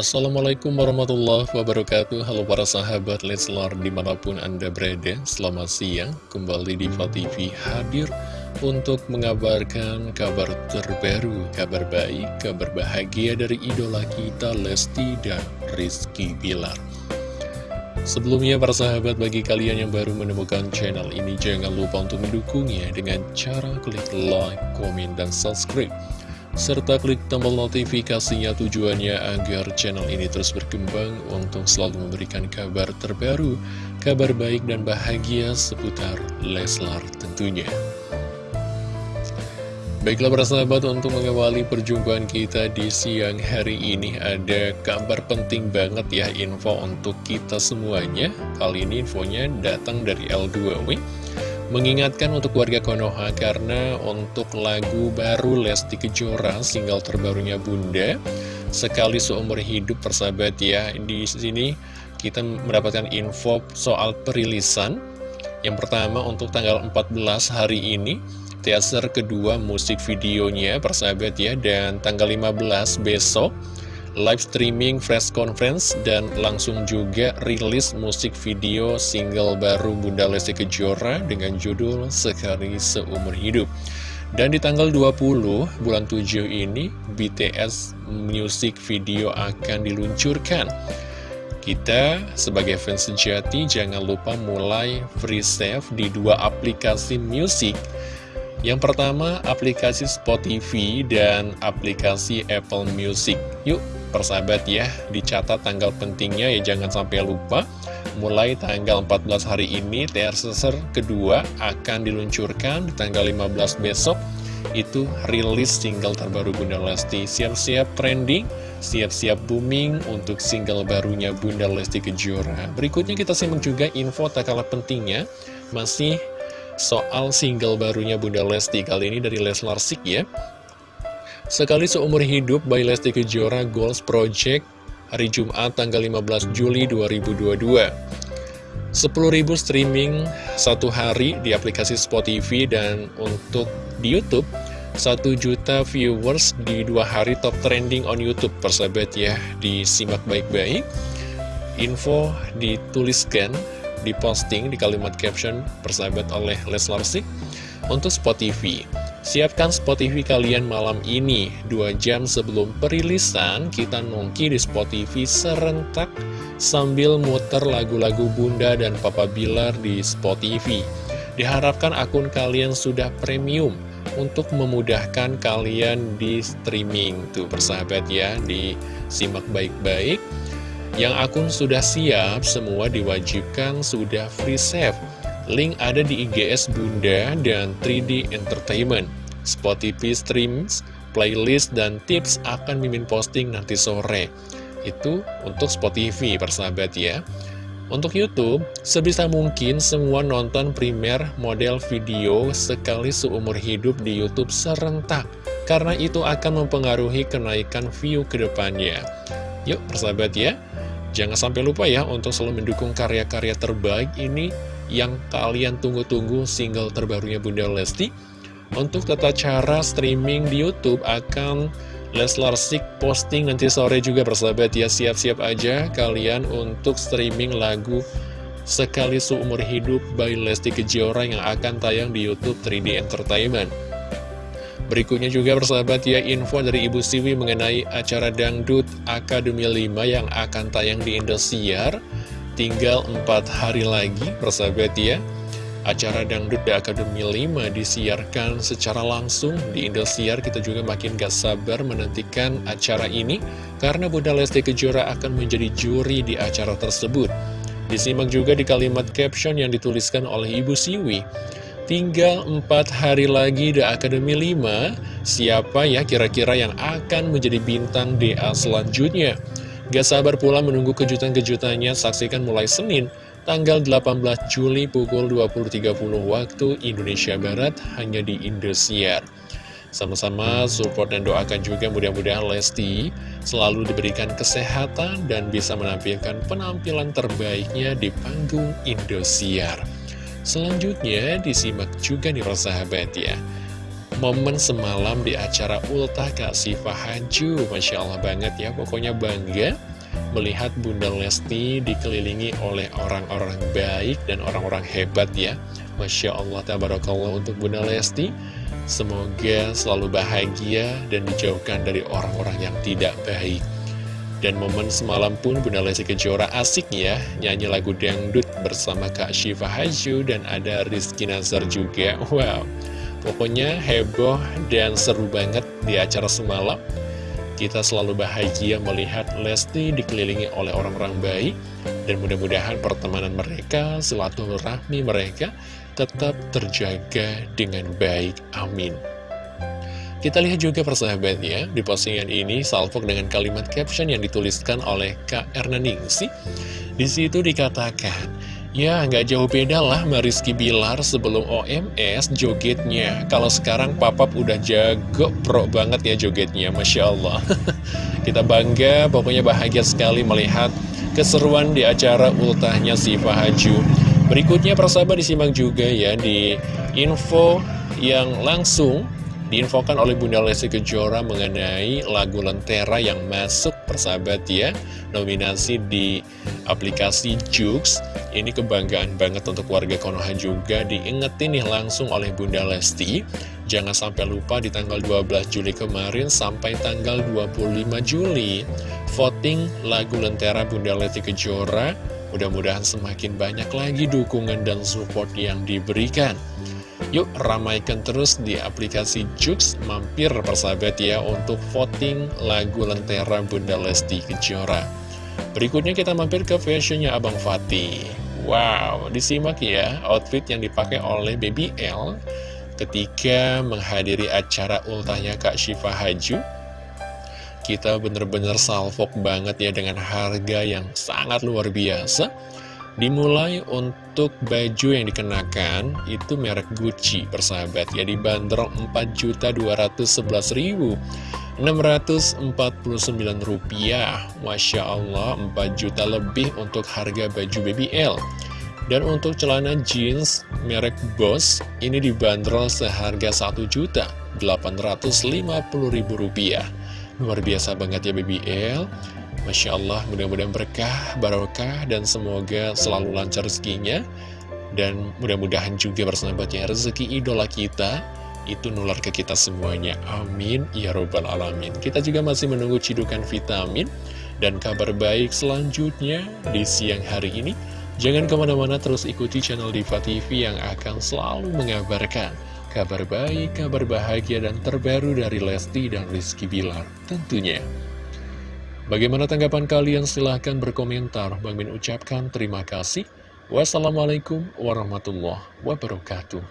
Assalamualaikum warahmatullahi wabarakatuh. Halo para sahabat Leslar di mana pun anda berada Selamat siang. Kembali di TV hadir Untuk mengabarkan kabar terbaru Kabar baik, kabar bahagia dari idola kita Lesti dan Rizky Bilar. Sebelumnya para sahabat bagi kalian yang baru menemukan channel ini Jangan lupa untuk mendukungnya dengan cara klik like, komen, dan subscribe serta klik tombol notifikasinya tujuannya agar channel ini terus berkembang untuk selalu memberikan kabar terbaru, kabar baik dan bahagia seputar Leslar tentunya. Baiklah para sahabat untuk mengawali perjumpaan kita di siang hari ini ada kabar penting banget ya info untuk kita semuanya Kali ini infonya datang dari L2W Mengingatkan untuk warga Konoha karena untuk lagu baru Lesti Kejora single terbarunya Bunda sekali seumur hidup persahabat ya. Di sini kita mendapatkan info soal perilisan. Yang pertama untuk tanggal 14 hari ini teaser kedua musik videonya persahabat ya dan tanggal 15 besok live streaming press conference dan langsung juga rilis musik video single baru Bunda Lesti Kejora dengan judul Sekali Seumur Hidup. Dan di tanggal 20 bulan 7 ini BTS music video akan diluncurkan. Kita sebagai fans sejati jangan lupa mulai free save di dua aplikasi musik yang pertama, aplikasi Spotify dan aplikasi Apple Music. Yuk, persahabat ya dicatat tanggal pentingnya ya jangan sampai lupa. Mulai tanggal 14 hari ini teaser kedua akan diluncurkan di tanggal 15 besok. Itu rilis single terbaru Bunda Lesti. Siap-siap trending siap-siap booming untuk single barunya Bunda Lesti Kejora. Berikutnya kita simak juga info tak kalah pentingnya. Masih soal single barunya Bunda Lesti. Kali ini dari Leslar Sik ya Sekali seumur hidup by Lesti Kejora Goals Project hari Jumat tanggal 15 Juli 2022. 10.000 streaming satu hari di aplikasi Spotify dan untuk di Youtube 1 juta viewers di dua hari top trending on Youtube persahabat ya disimak baik-baik info dituliskan diposting di kalimat caption persahabat oleh Leslar Sik untuk Spotify Siapkan Spotify kalian malam ini. 2 jam sebelum perilisan Kita nongki di Spotify serentak Sambil muter lagu-lagu Bunda dan Papa Bilar di Spotify. Diharapkan akun kalian sudah premium Untuk memudahkan kalian di streaming. Tuh persahabat ya Disimak baik-baik. Yang akun sudah siap Semua diwajibkan sudah free save Link ada di IGS Bunda dan 3D Entertainment. Spotify Streams, playlist, dan tips akan mimin posting nanti sore. Itu untuk Spotify, persahabat ya. Untuk Youtube, sebisa mungkin semua nonton primer model video sekali seumur hidup di Youtube serentak. Karena itu akan mempengaruhi kenaikan view ke depannya. Yuk, persahabat ya. Jangan sampai lupa ya untuk selalu mendukung karya-karya terbaik ini yang kalian tunggu-tunggu single terbarunya Bunda Lesti. Untuk tata cara streaming di Youtube akan Leslar Sik posting nanti sore juga bersahabat ya siap-siap aja kalian untuk streaming lagu Sekali Seumur Hidup by Lesti Kejora yang akan tayang di Youtube 3D Entertainment. Berikutnya juga bersahabat ya info dari Ibu Siwi mengenai acara Dangdut Akademi 5 yang akan tayang di Indosiar. Tinggal 4 hari lagi, persahabat ya. Acara Dangdut di Akademi 5 disiarkan secara langsung di Indosiar. Kita juga makin gak sabar menantikan acara ini, karena Bunda Lesti Kejora akan menjadi juri di acara tersebut. Disimak juga di kalimat caption yang dituliskan oleh Ibu Siwi. Tinggal 4 hari lagi di Akademi 5, siapa ya kira-kira yang akan menjadi bintang DA selanjutnya? Gak sabar pula menunggu kejutan-kejutannya, saksikan mulai Senin, tanggal 18 Juli pukul 20.30 waktu Indonesia Barat, hanya di Indosiar. Sama-sama support dan doakan juga mudah-mudahan Lesti selalu diberikan kesehatan dan bisa menampilkan penampilan terbaiknya di panggung Indosiar. Selanjutnya disimak juga nih persahabat ya momen semalam di acara Ultah Kak Siva Haju. Masya Allah banget ya, pokoknya bangga melihat Bunda Lesti dikelilingi oleh orang-orang baik dan orang-orang hebat ya. Masya Allah, tabarakallah untuk Bunda Lesti. Semoga selalu bahagia dan dijauhkan dari orang-orang yang tidak baik. Dan momen semalam pun Bunda Lesti Kejora asik ya Nyanyi lagu dangdut bersama Kak Syifa Haju Dan ada Rizky Nazar juga. Wow Pokoknya heboh dan seru banget di acara semalam. Kita selalu bahagia melihat Lesti dikelilingi oleh orang-orang baik Dan mudah-mudahan pertemanan mereka, silaturahmi mereka Tetap terjaga dengan baik. Amin. Kita lihat juga persahabat ya, di postingan ini salvok dengan kalimat caption yang dituliskan oleh Kak Erna Ningsi. Di situ dikatakan, ya nggak jauh beda lah Mariski Bilar sebelum OMS jogetnya. Kalau sekarang papap udah jago pro banget ya jogetnya, Masya Allah. Kita bangga, pokoknya bahagia sekali melihat keseruan di acara ultahnya Siva Haju. Berikutnya persahabat disimak juga ya di info yang langsung diinfokan oleh Bunda Lesti Kejora mengenai lagu Lentera yang masuk persahabat ya nominasi di aplikasi Jux. Ini kebanggaan banget untuk warga Konoha juga diingetin nih langsung oleh Bunda Lesti. Jangan sampai lupa di tanggal 12 Juli kemarin sampai tanggal 25 Juli voting lagu Lentera Bunda Lesti Kejora mudah-mudahan semakin banyak lagi dukungan dan support yang diberikan Yuk ramaikan terus di aplikasi Jux. Mampir persahabat ya untuk voting lagu Lentera Bunda Lesti Kejora. Berikutnya kita mampir ke fashionnya Abang Fatih. Wow, disimak ya outfit yang dipakai oleh Baby L Ketika menghadiri acara ultahnya Kak Syifa Haju. Kita bener-bener salvok banget ya dengan harga yang sangat luar biasa Dimulai untuk baju yang dikenakan itu merek Gucci persahabat. Ya dibanderol 4.211.649 rupiah. Masya Allah 4 juta lebih untuk harga baju BBL dan untuk celana jeans merek Boss ini dibanderol seharga 1 juta 850.000 rupiah. Luar biasa banget ya BBL Masya Allah, mudah-mudahan berkah, barokah, dan semoga selalu lancar rezekinya. Dan mudah-mudahan juga bersahabatnya rezeki idola kita, itu nular ke kita semuanya. Amin, ya robbal alamin. Kita juga masih menunggu cidukan vitamin dan kabar baik selanjutnya di siang hari ini. Jangan ke mana-mana terus ikuti channel Diva TV yang akan selalu mengabarkan kabar baik, kabar bahagia, dan terbaru dari Lesti dan Rizky Bilar tentunya. Bagaimana tanggapan kalian? Silahkan berkomentar. Bang Min ucapkan terima kasih. Wassalamualaikum warahmatullahi wabarakatuh.